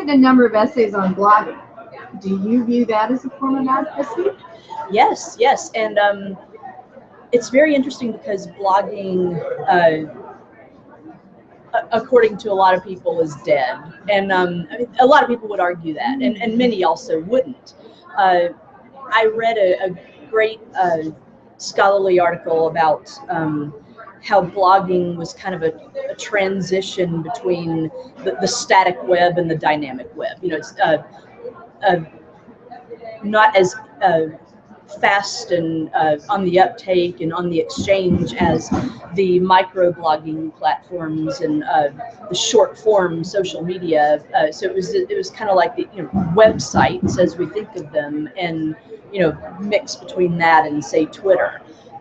written a number of essays on blogging. Do you view that as a form of advocacy? Yes, yes, and um, it's very interesting because blogging, uh, according to a lot of people, is dead, and um, I mean, a lot of people would argue that, and, and many also wouldn't. Uh, I read a, a great uh, scholarly article about um, how blogging was kind of a, a transition between the, the, static web and the dynamic web. You know, it's uh, uh, not as uh, fast and uh, on the uptake and on the exchange as the microblogging platforms and uh, the short form social media. Uh, so it was it was kind of like the you know, websites as we think of them, and you know mix between that and say Twitter.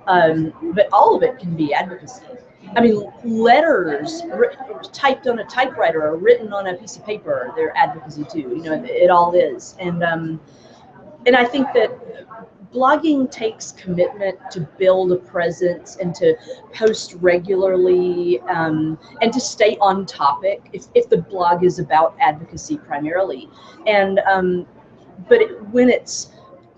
Um, but all of it can be advocacy. I mean, letters typed on a typewriter or written on a piece of paper, they're advocacy too. You know, it all is. And um, and I think that blogging takes commitment to build a presence and to post regularly um, and to stay on topic if, if the blog is about advocacy primarily. And um, but it, when it's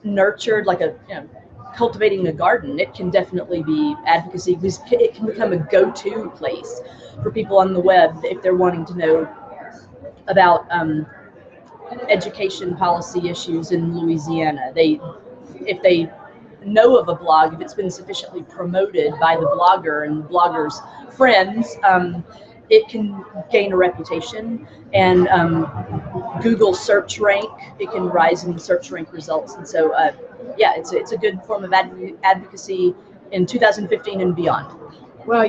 nurtured like a you know, cultivating a garden, it can definitely be advocacy because it can become a go-to place for people on the web if they're wanting to know about um, education policy issues in Louisiana. They, if they know of a blog, if it's been sufficiently promoted by the blogger and the blogger's friends, um, it can gain a reputation and um, Google search rank. It can rise in the search rank results, and so uh, yeah, it's a, it's a good form of advocacy in 2015 and beyond. Well.